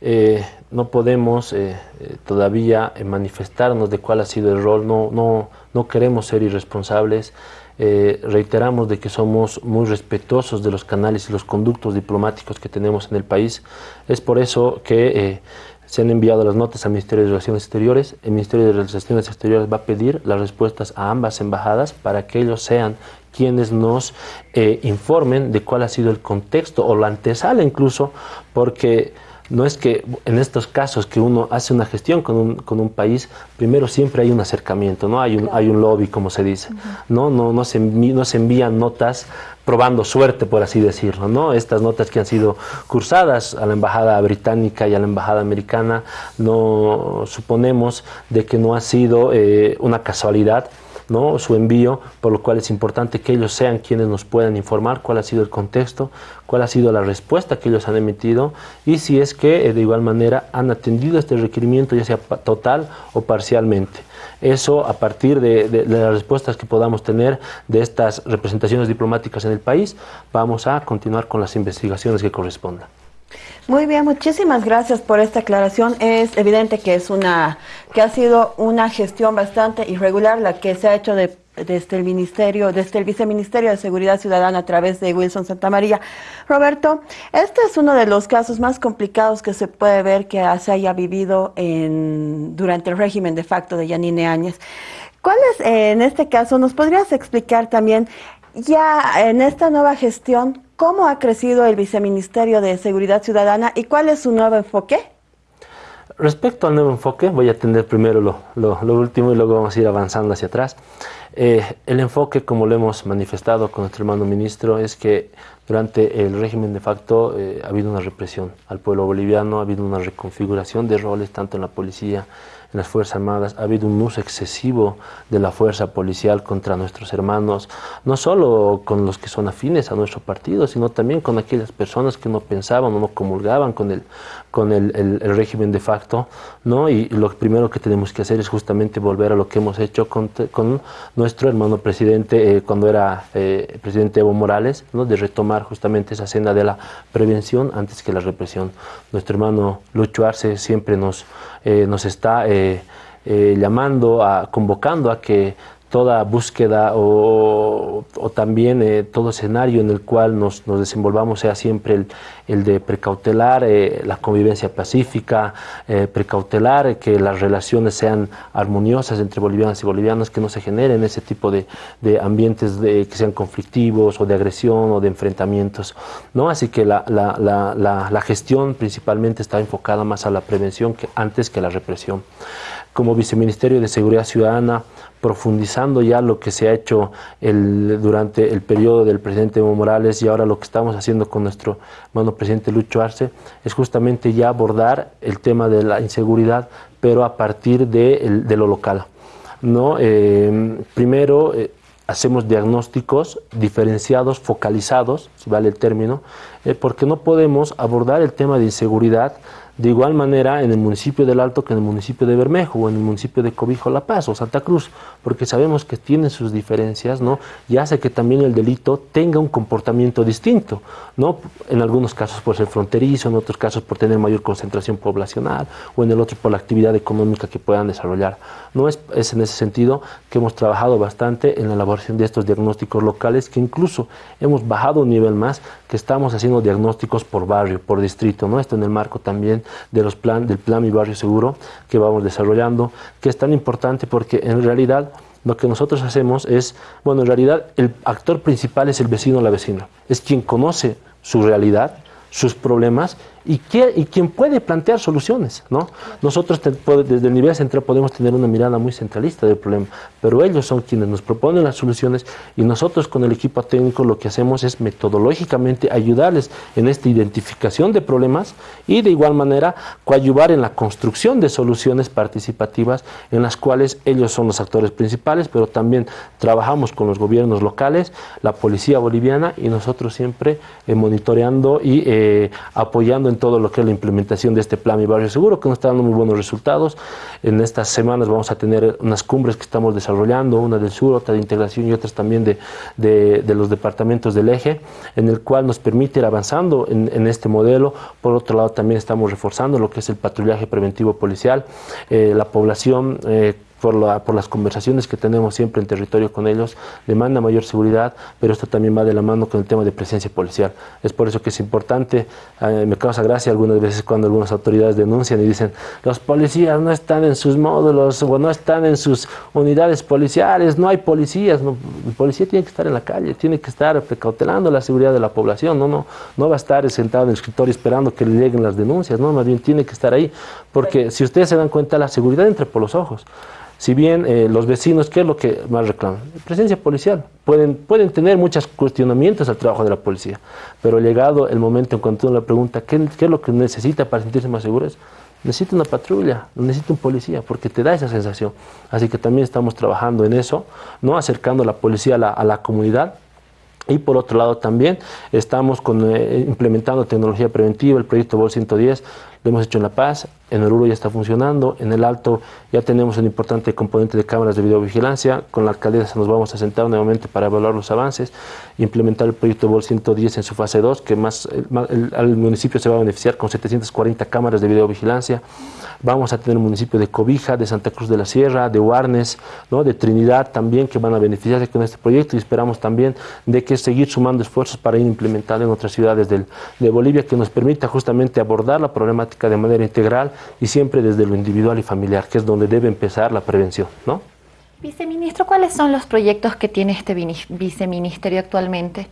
eh, no podemos eh, todavía manifestarnos de cuál ha sido el rol, no, no, no queremos ser irresponsables, eh, reiteramos de que somos muy respetuosos de los canales y los conductos diplomáticos que tenemos en el país. Es por eso que eh, se han enviado las notas al Ministerio de Relaciones Exteriores. El Ministerio de Relaciones Exteriores va a pedir las respuestas a ambas embajadas para que ellos sean quienes nos eh, informen de cuál ha sido el contexto o la antesala incluso, porque no es que en estos casos que uno hace una gestión con un, con un país, primero siempre hay un acercamiento, ¿no? Hay un, hay un lobby, como se dice, ¿no? No, no, se no se envían notas probando suerte, por así decirlo, ¿no? Estas notas que han sido cursadas a la embajada británica y a la embajada americana, no suponemos de que no ha sido eh, una casualidad, ¿no? su envío, por lo cual es importante que ellos sean quienes nos puedan informar cuál ha sido el contexto, cuál ha sido la respuesta que ellos han emitido y si es que eh, de igual manera han atendido este requerimiento, ya sea total o parcialmente. Eso a partir de, las respuestas que podamos tener de estas representaciones diplomáticas en el país, vamos a continuar con las investigaciones que correspondan. Muy bien, muchísimas gracias por esta aclaración. Es evidente que es una que ha sido una gestión bastante irregular la que se ha hecho desde el ministerio, desde el viceministerio de Seguridad Ciudadana a través de Wilson Santamaría. Roberto, este es uno de los casos más complicados que se puede ver que se haya vivido en, durante el régimen de facto de Yanine Áñez. ¿Cuál es, en este caso, nos podrías explicar también ya en esta nueva gestión, ¿Cómo ha crecido el Viceministerio de Seguridad Ciudadana y cuál es su nuevo enfoque? Respecto al nuevo enfoque, voy a atender primero lo, último y luego vamos a ir avanzando hacia atrás. Eh, el enfoque, como lo hemos manifestado con nuestro hermano ministro, es que durante el régimen de facto eh, ha habido una represión al pueblo boliviano, ha habido una reconfiguración de roles tanto en la policía, en las Fuerzas Armadas, ha habido un uso excesivo de la fuerza policial contra nuestros hermanos, no solo con los que son afines a nuestro partido, sino también con aquellas personas que no pensaban o no comulgaban con el, con el, régimen de facto, ¿no? Y lo primero que tenemos que hacer es justamente volver a lo que hemos hecho con, nuestro hermano presidente eh, cuando era eh, presidente Evo Morales, ¿no? De retomar justamente esa senda de la prevención antes que la represión. Nuestro hermano Lucho Arce siempre nos, eh, nos está llamando, a, convocando a que toda búsqueda o, también eh, todo escenario en el cual nos, desenvolvamos sea siempre el, de precautelar eh, la convivencia pacífica, eh, precautelar que las relaciones sean armoniosas entre bolivianos y bolivianos, que no se generen ese tipo de, ambientes de, que sean conflictivos o de agresión o de enfrentamientos. ¿no? Así que la, la gestión principalmente está enfocada más a la prevención que antes que a la represión. Como Viceministerio de Seguridad Ciudadana, profundizando ya lo que se ha hecho el, durante el periodo del presidente Evo Morales y ahora lo que estamos haciendo con nuestro hermano presidente Lucho Arce, es justamente ya abordar el tema de la inseguridad, pero a partir de, lo local. ¿no? Eh, primero, eh, hacemos diagnósticos diferenciados, focalizados, si vale el término, eh, porque no podemos abordar el tema de inseguridad de igual manera en el municipio del Alto que en el municipio de Bermejo o en el municipio de Cobijo La Paz o Santa Cruz, porque sabemos que tienen sus diferencias, ¿no? Y hace que también el delito tenga un comportamiento distinto, ¿no? En algunos casos por ser fronterizo, en otros casos por tener mayor concentración poblacional o en el otro por la actividad económica que puedan desarrollar. No es, es en ese sentido que hemos trabajado bastante en la elaboración de estos diagnósticos locales, que incluso hemos bajado un nivel más, que estamos haciendo diagnósticos por barrio, por distrito, ¿no? Esto en el marco también de los plan, del plan Mi Barrio Seguro que vamos desarrollando, que es tan importante porque en realidad lo que nosotros hacemos es, bueno, en realidad el actor principal es el vecino o la vecina, es quien conoce su realidad, sus problemas y, quien puede plantear soluciones. ¿no? Nosotros desde el nivel central podemos tener una mirada muy centralista del problema, pero ellos son quienes nos proponen las soluciones y nosotros con el equipo técnico lo que hacemos es metodológicamente ayudarles en esta identificación de problemas y de igual manera coadyuvar en la construcción de soluciones participativas en las cuales ellos son los actores principales, pero también trabajamos con los gobiernos locales, la policía boliviana y nosotros siempre eh, monitoreando y eh, apoyando todo lo que es la implementación de este plan Mi Barrio Seguro, que nos está dando muy buenos resultados. En estas semanas vamos a tener unas cumbres que estamos desarrollando, una del sur, otra de integración y otras también de, de, los departamentos del eje, en el cual nos permite ir avanzando en, este modelo. Por otro lado, también estamos reforzando lo que es el patrullaje preventivo policial. Eh, la población eh, por, la, por las conversaciones que tenemos siempre en territorio con ellos, demanda mayor seguridad, pero esto también va de la mano con el tema de presencia policial. Es por eso que es importante, eh, me causa gracia algunas veces cuando algunas autoridades denuncian y dicen, los policías no están en sus módulos o no están en sus unidades policiales, no hay policías, no, el policía tiene que estar en la calle, tiene que estar precautelando la seguridad de la población, no, no, no va a estar sentado en el escritorio esperando que le lleguen las denuncias, no, más bien tiene que estar ahí, porque si ustedes se dan cuenta, la seguridad entra por los ojos. Si bien eh, los vecinos, ¿qué es lo que más reclaman? Presencia policial. Pueden, pueden tener muchos cuestionamientos al trabajo de la policía, pero llegado el momento en cuanto uno le pregunta ¿qué, qué es lo que necesita para sentirse más seguros, necesita una patrulla, necesita un policía, porque te da esa sensación. Así que también estamos trabajando en eso, no acercando la policía a la, comunidad, y por otro lado también estamos con, eh, implementando tecnología preventiva, el proyecto BOL 110, lo hemos hecho en La Paz, en Oruro ya está funcionando, en el Alto ya tenemos un importante componente de cámaras de videovigilancia, con la alcaldesa nos vamos a sentar nuevamente para evaluar los avances, implementar el proyecto BOL 110 en su fase 2, que más, el, municipio se va a beneficiar con 740 cámaras de videovigilancia, vamos a tener un municipio de Cobija, de Santa Cruz de la Sierra, de Huarnes, ¿no? de Trinidad también, que van a beneficiarse con este proyecto y esperamos también de que seguir sumando esfuerzos para ir implementando en otras ciudades del, de Bolivia, que nos permita justamente abordar la problemática de manera integral y siempre desde lo individual y familiar, que es donde debe empezar la prevención, ¿no? Viceministro, ¿cuáles son los proyectos que tiene este viceministerio actualmente?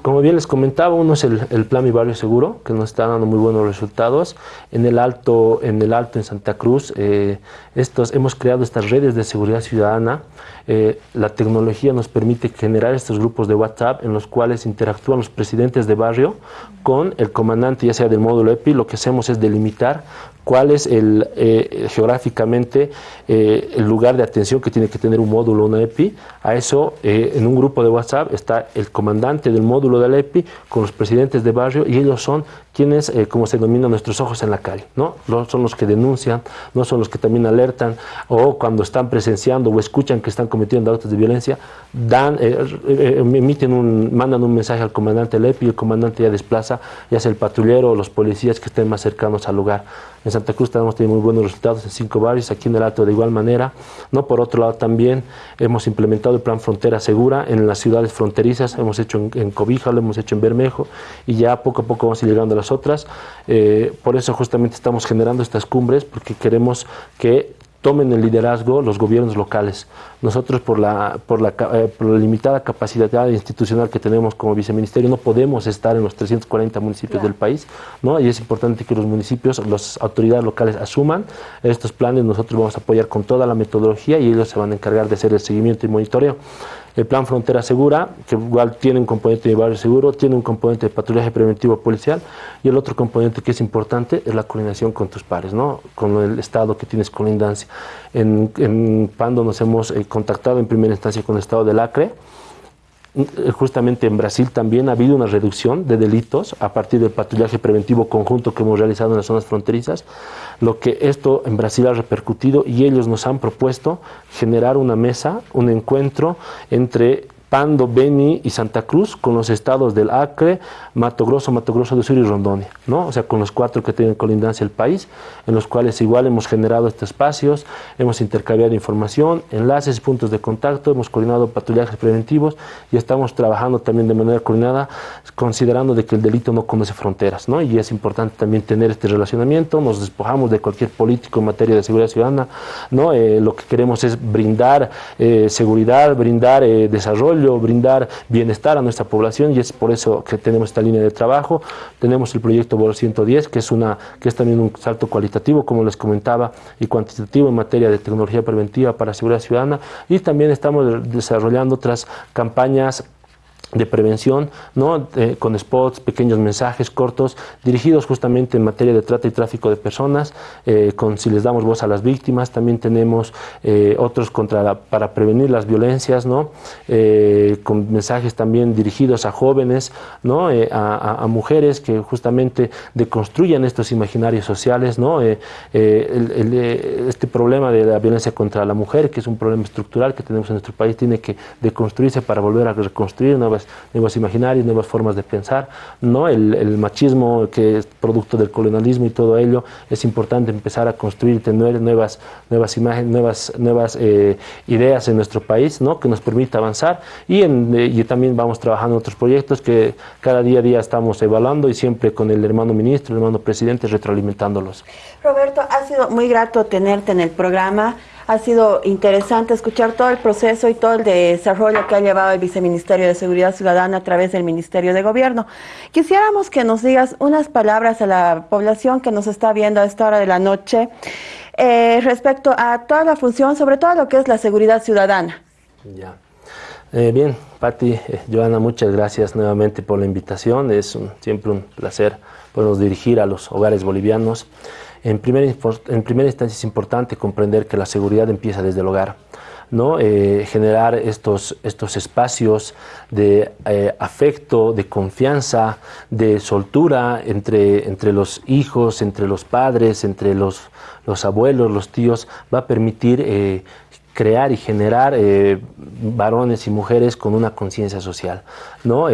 Como bien les comentaba, uno es el, Plan Mi Barrio Seguro, que nos está dando muy buenos resultados. En el Alto, en, el alto, en Santa Cruz, eh, estos, hemos creado estas redes de seguridad ciudadana. Eh, la tecnología nos permite generar estos grupos de WhatsApp en los cuales interactúan los presidentes de barrio con el comandante, ya sea del módulo EPI. Lo que hacemos es delimitar cuál es el, eh, geográficamente eh, el lugar de atención que tiene que tener un módulo, una EPI. A eso, eh, en un grupo de WhatsApp está el comandante del módulo de la EPI con los presidentes de barrio y ellos son quienes, como se denomina, nuestros ojos en la calle. ¿no? son los que denuncian, no son los que también alertan o cuando están presenciando o escuchan que están cometiendo actos de violencia, dan, emiten un, mandan un mensaje al comandante del EPI y el comandante ya desplaza, ya sea el patrullero o los policías que estén más cercanos al lugar. En Santa Cruz tenemos tenido muy buenos resultados en cinco barrios, aquí en el Alto de igual manera. ¿no? Por otro lado, también hemos implementado el plan Frontera Segura en las ciudades fronterizas, hemos hecho en, Cobija, lo hemos hecho en Bermejo y ya poco a poco vamos a ir llegando a las otras. Eh, por eso justamente estamos generando estas cumbres, porque queremos que tomen el liderazgo los gobiernos locales. Nosotros por la, por la, eh, por la limitada capacidad institucional que tenemos como viceministerio no podemos estar en los 340 municipios del país, ¿no? y es importante que los municipios, las autoridades locales asuman estos planes, nosotros vamos a apoyar con toda la metodología y ellos se van a encargar de hacer el seguimiento y monitoreo el plan Frontera Segura, que igual tiene un componente de barrio seguro, tiene un componente de patrullaje preventivo policial y el otro componente que es importante es la coordinación con tus pares, ¿no? con el Estado que tienes colindancia. En, en Pando nos hemos eh, contactado en primera instancia con el Estado del Acre, justamente en Brasil también ha habido una reducción de delitos a partir del patrullaje preventivo conjunto que hemos realizado en las zonas fronterizas, lo que esto en Brasil ha repercutido y ellos nos han propuesto generar una mesa, un encuentro entre Pando, Beni y Santa Cruz con los estados del Acre, Mato Grosso, Mato Grosso del Sur y Rondonia, ¿no? O sea, con los cuatro que tienen colindancia el país, en los cuales igual hemos generado estos espacios, hemos intercambiado información, enlaces, puntos de contacto, hemos coordinado patrullajes preventivos y estamos trabajando también de manera coordinada, considerando de que el delito no conoce fronteras, ¿no? Y es importante también tener este relacionamiento, nos despojamos de cualquier político en materia de seguridad ciudadana, ¿no? Eh, lo que queremos es brindar eh, seguridad, brindar eh, desarrollo, brindar bienestar a nuestra población y es por eso que tenemos esta línea de trabajo. Tenemos el proyecto BOR 110, que es, una, que es también un salto cualitativo, como les comentaba, y cuantitativo en materia de tecnología preventiva para seguridad ciudadana y también estamos desarrollando otras campañas de prevención, ¿no? con spots, pequeños mensajes cortos, dirigidos justamente en materia de trata y tráfico de personas, eh, con si les damos voz a las víctimas, también tenemos eh, otros contra para prevenir las violencias, ¿no? Eh, con mensajes también dirigidos a jóvenes, ¿no? A, mujeres que justamente deconstruyan estos imaginarios sociales, ¿no? este problema de la violencia contra la mujer, que es un problema estructural que tenemos en nuestro país, tiene que deconstruirse para volver a reconstruir nuevas nuevos, imaginarios, nuevas formas de pensar, ¿no? El, machismo que es producto del colonialismo y todo ello, es importante empezar a construir, tener nuevas, nuevas imágenes, nuevas, nuevas eh, ideas en nuestro país, ¿no? Que nos permita avanzar y, en, eh, y también vamos trabajando en otros proyectos que cada día a día estamos evaluando y siempre con el hermano ministro, el hermano presidente, retroalimentándolos. Roberto, ha sido muy grato tenerte en el programa. Ha sido interesante escuchar todo el proceso y todo el desarrollo que ha llevado el Viceministerio de Seguridad Ciudadana a través del Ministerio de Gobierno. Quisiéramos que nos digas unas palabras a la población que nos está viendo a esta hora de la noche eh, respecto a toda la función, sobre todo lo que es la seguridad ciudadana. Ya. Eh, bien, Patti, eh, Joana, muchas gracias nuevamente por la invitación. Es siempre un placer podernos dirigir a los hogares bolivianos. En primera, en primera instancia es importante comprender que la seguridad empieza desde el hogar. ¿no? Eh, generar estos, estos espacios de eh, afecto, de confianza, de soltura entre, entre los hijos, entre los padres, entre los, los abuelos, los tíos, va a permitir eh, crear y generar varones y mujeres con una conciencia social, ¿no?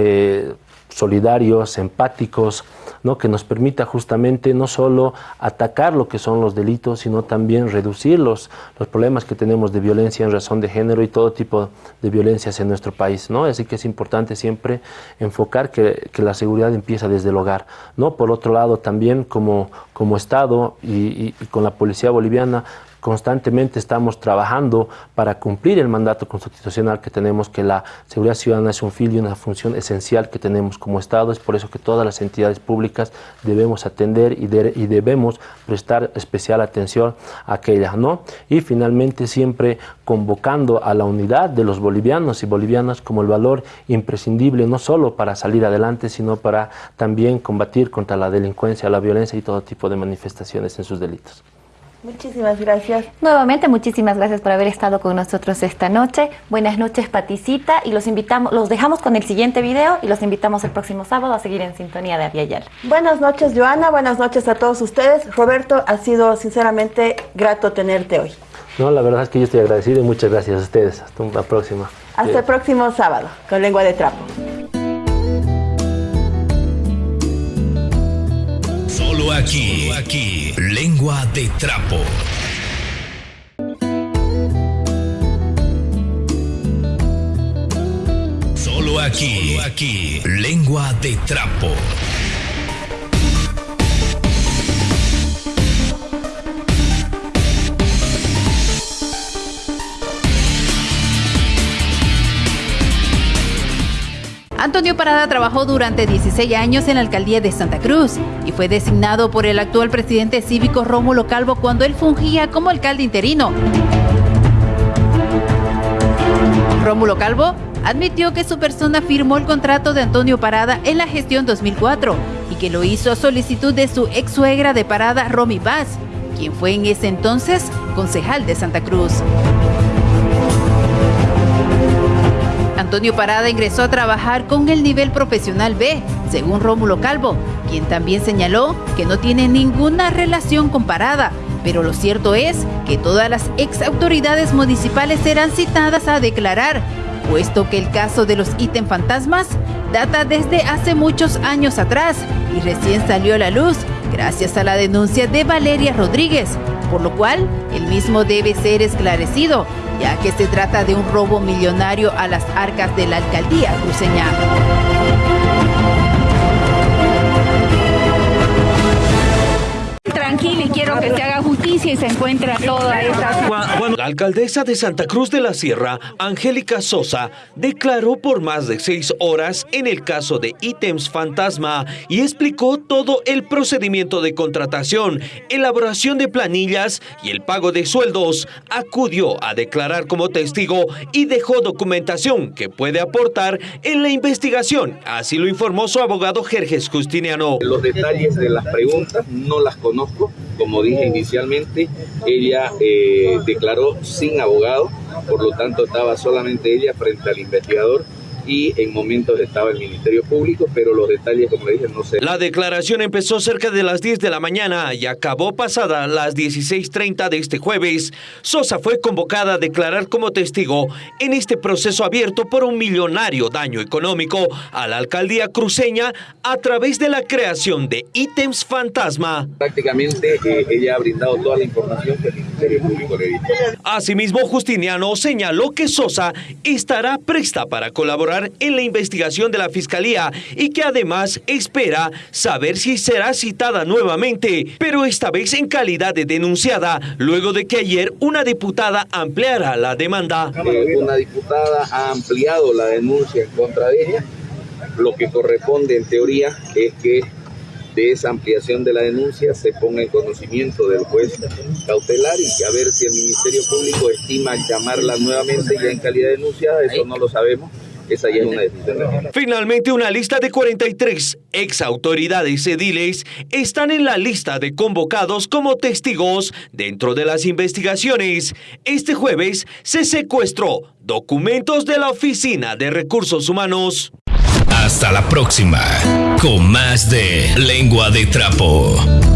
Solidarios, empáticos, ¿no? que nos permita justamente no solo atacar lo que son los delitos, sino también reducir los, problemas que tenemos de violencia en razón de género y todo tipo de violencias en nuestro país. ¿no? Así que es importante siempre enfocar que, que la seguridad empieza desde el hogar. ¿no? Por otro lado, también como, como Estado y con la policía boliviana, constantemente estamos trabajando para cumplir el mandato constitucional que tenemos, que la seguridad ciudadana es un fin y una función esencial que tenemos como Estado. Es por eso que todas las entidades públicas debemos atender y, y debemos prestar especial atención a aquella. ¿no? Y finalmente siempre convocando a la unidad de los bolivianos y bolivianas como el valor imprescindible no solo para salir adelante, sino para también combatir contra la delincuencia, la violencia y todo tipo de manifestaciones en sus delitos. Muchísimas gracias. Nuevamente, muchísimas gracias por haber estado con nosotros esta noche. Buenas noches, Paticita, y los invitamos, los dejamos con el siguiente video y los invitamos el próximo sábado a seguir en sintonía de Aviala. Buenas noches, Joana. Buenas noches a todos ustedes. Roberto, ha sido sinceramente grato tenerte hoy. No, la verdad es que yo estoy agradecido y muchas gracias a ustedes. Hasta la próxima. Hasta el próximo sábado con Lengua de Trapo. Solo aquí, aquí, Lengua de Trapo. Solo aquí, aquí, Lengua de Trapo. Antonio Parada trabajó durante 16 años en la alcaldía de Santa Cruz y fue designado por el actual presidente cívico Rómulo Calvo cuando él fungía como alcalde interino. Rómulo Calvo admitió que su persona firmó el contrato de Antonio Parada en la gestión 2004 y que lo hizo a solicitud de su ex suegra de Parada, Romy Vaz, quien fue en ese entonces concejal de Santa Cruz. Antonio Parada ingresó a trabajar con el nivel profesional B, según Rómulo Calvo, quien también señaló que no tiene ninguna relación con Parada, pero lo cierto es que todas las ex autoridades municipales serán citadas a declarar, puesto que el caso de los ítem fantasmas data desde hace muchos años atrás y recién salió a la luz gracias a la denuncia de Valeria Rodríguez, por lo cual el mismo debe ser esclarecido ya que se trata de un robo millonario a las arcas de la alcaldía cruceña. Tranquila y quiero que se haga justicia y se encuentre toda esa... La alcaldesa de Santa Cruz de la Sierra, Angélica Sosa, declaró por más de seis horas en el caso de ítems fantasma y explicó todo el procedimiento de contratación, elaboración de planillas y el pago de sueldos. Acudió a declarar como testigo y dejó documentación que puede aportar en la investigación. Así lo informó su abogado Jerjes Justiniano. Los detalles de las preguntas no las conozco como dije inicialmente, ella eh, declaró sin abogado, por lo tanto estaba solamente ella frente al investigador y en momentos estaba el Ministerio Público, pero los detalles, como le dije, no sé. La declaración empezó cerca de las 10 de la mañana y acabó pasada las 16.30 de este jueves. Sosa fue convocada a declarar como testigo en este proceso abierto por un millonario daño económico a la alcaldía cruceña a través de la creación de ítems fantasma. Prácticamente eh, ella ha brindado toda la información que Ministerio Público le dio. Asimismo, Justiniano señaló que Sosa estará presta para colaborar en la investigación de la Fiscalía y que además espera saber si será citada nuevamente, pero esta vez en calidad de denunciada, luego de que ayer una diputada ampliara la demanda. Una diputada ha ampliado la denuncia en contra de ella. Lo que corresponde en teoría es que de esa ampliación de la denuncia se ponga en conocimiento del juez cautelar y a ver si el Ministerio Público estima llamarla nuevamente ya en calidad de denunciada, eso no lo sabemos esa ya es una decisión. Finalmente, una lista de 43 ex autoridades ediles están en la lista de convocados como testigos dentro de las investigaciones. Este jueves se secuestró documentos de la Oficina de Recursos Humanos. Hasta la próxima, con más de Lengua de Trapo.